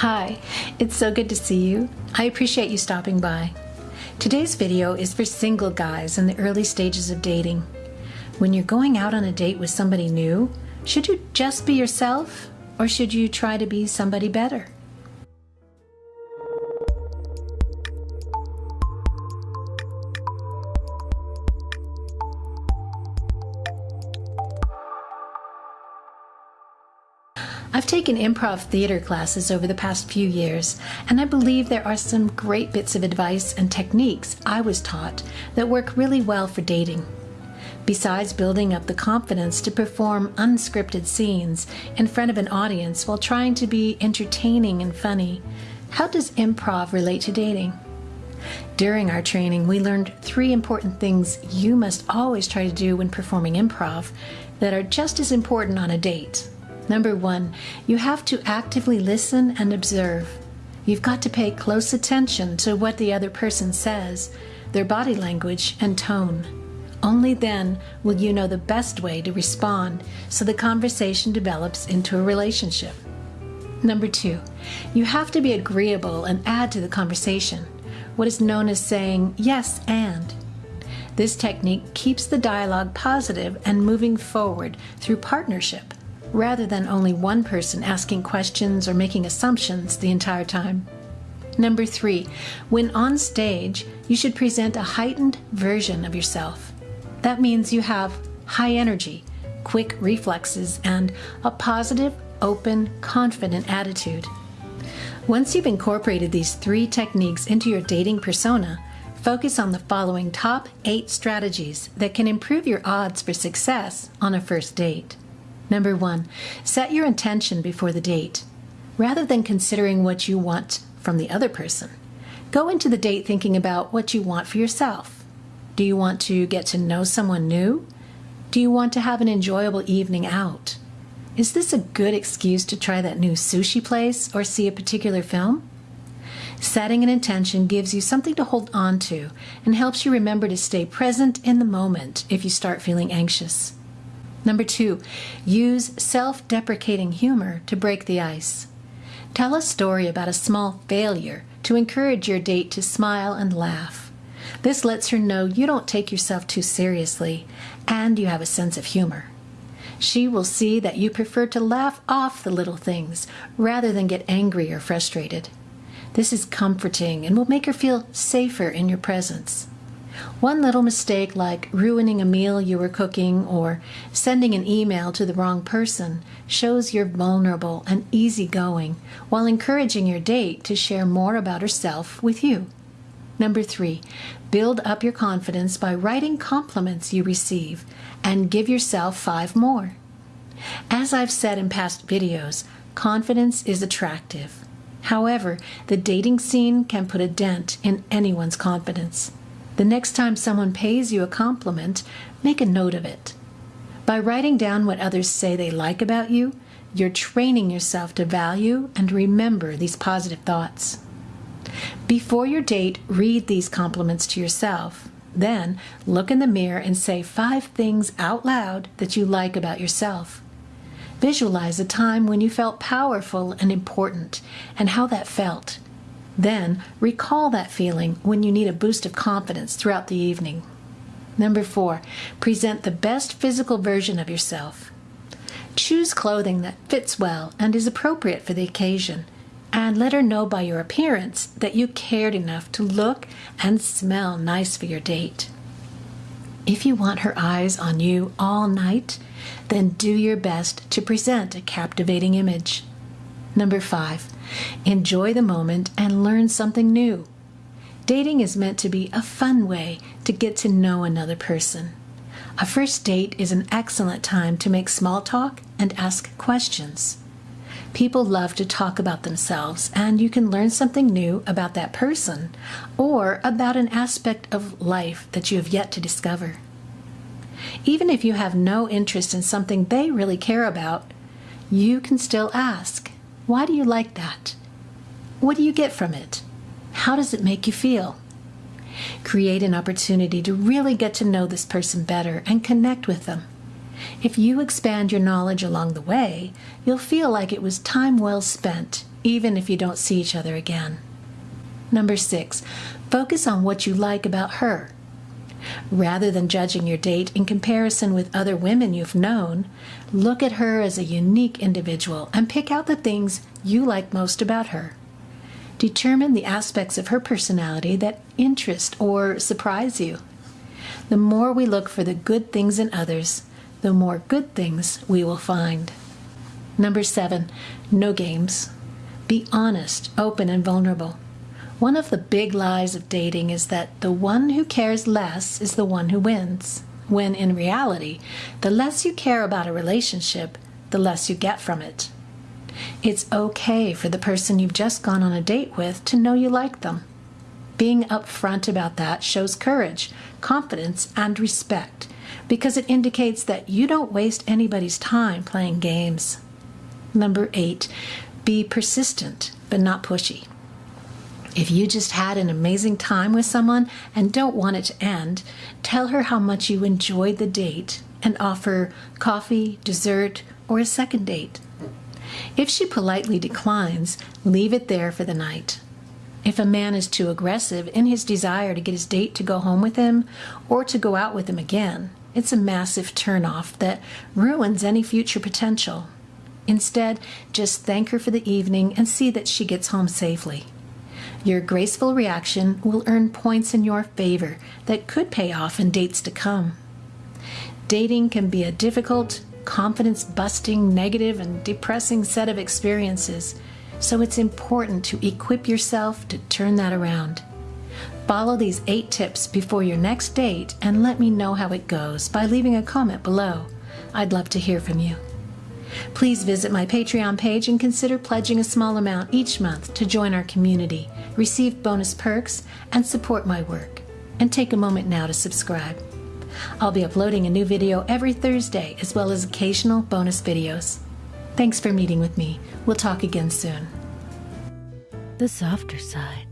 Hi, it's so good to see you. I appreciate you stopping by. Today's video is for single guys in the early stages of dating. When you're going out on a date with somebody new, should you just be yourself or should you try to be somebody better? I've taken improv theater classes over the past few years, and I believe there are some great bits of advice and techniques I was taught that work really well for dating. Besides building up the confidence to perform unscripted scenes in front of an audience while trying to be entertaining and funny, how does improv relate to dating? During our training, we learned three important things you must always try to do when performing improv that are just as important on a date. Number one, you have to actively listen and observe. You've got to pay close attention to what the other person says, their body language, and tone. Only then will you know the best way to respond so the conversation develops into a relationship. Number two, you have to be agreeable and add to the conversation, what is known as saying yes and. This technique keeps the dialogue positive and moving forward through partnership rather than only one person asking questions or making assumptions the entire time. Number three, when on stage, you should present a heightened version of yourself. That means you have high energy, quick reflexes, and a positive, open, confident attitude. Once you've incorporated these three techniques into your dating persona, focus on the following top eight strategies that can improve your odds for success on a first date. Number one, set your intention before the date. Rather than considering what you want from the other person, go into the date thinking about what you want for yourself. Do you want to get to know someone new? Do you want to have an enjoyable evening out? Is this a good excuse to try that new sushi place or see a particular film? Setting an intention gives you something to hold on to and helps you remember to stay present in the moment if you start feeling anxious. Number two, use self deprecating humor to break the ice. Tell a story about a small failure to encourage your date to smile and laugh. This lets her know you don't take yourself too seriously and you have a sense of humor. She will see that you prefer to laugh off the little things rather than get angry or frustrated. This is comforting and will make her feel safer in your presence. One little mistake, like ruining a meal you were cooking or sending an email to the wrong person, shows you're vulnerable and easygoing while encouraging your date to share more about herself with you. Number three, build up your confidence by writing compliments you receive and give yourself five more. As I've said in past videos, confidence is attractive. However, the dating scene can put a dent in anyone's confidence. The next time someone pays you a compliment, make a note of it. By writing down what others say they like about you, you're training yourself to value and remember these positive thoughts. Before your date, read these compliments to yourself. Then look in the mirror and say five things out loud that you like about yourself. Visualize a time when you felt powerful and important and how that felt. Then recall that feeling when you need a boost of confidence throughout the evening. Number four, present the best physical version of yourself. Choose clothing that fits well and is appropriate for the occasion, and let her know by your appearance that you cared enough to look and smell nice for your date. If you want her eyes on you all night, then do your best to present a captivating image. Number five, enjoy the moment and learn something new. Dating is meant to be a fun way to get to know another person. A first date is an excellent time to make small talk and ask questions. People love to talk about themselves, and you can learn something new about that person or about an aspect of life that you have yet to discover. Even if you have no interest in something they really care about, you can still ask why do you like that? What do you get from it? How does it make you feel? Create an opportunity to really get to know this person better and connect with them. If you expand your knowledge along the way, you'll feel like it was time well spent even if you don't see each other again. Number six, focus on what you like about her. Rather than judging your date in comparison with other women you've known, look at her as a unique individual and pick out the things you like most about her. Determine the aspects of her personality that interest or surprise you. The more we look for the good things in others, the more good things we will find. Number seven, no games. Be honest, open, and vulnerable. One of the big lies of dating is that the one who cares less is the one who wins, when in reality, the less you care about a relationship, the less you get from it. It's okay for the person you've just gone on a date with to know you like them. Being upfront about that shows courage, confidence, and respect because it indicates that you don't waste anybody's time playing games. Number eight, be persistent but not pushy. If you just had an amazing time with someone and don't want it to end, tell her how much you enjoyed the date and offer coffee, dessert, or a second date. If she politely declines, leave it there for the night. If a man is too aggressive in his desire to get his date to go home with him or to go out with him again, it's a massive turnoff that ruins any future potential. Instead, just thank her for the evening and see that she gets home safely. Your graceful reaction will earn points in your favor that could pay off in dates to come. Dating can be a difficult, confidence busting, negative, and depressing set of experiences, so it's important to equip yourself to turn that around. Follow these eight tips before your next date and let me know how it goes by leaving a comment below. I'd love to hear from you. Please visit my Patreon page and consider pledging a small amount each month to join our community, receive bonus perks, and support my work. And take a moment now to subscribe. I'll be uploading a new video every Thursday as well as occasional bonus videos. Thanks for meeting with me. We'll talk again soon. The softer side.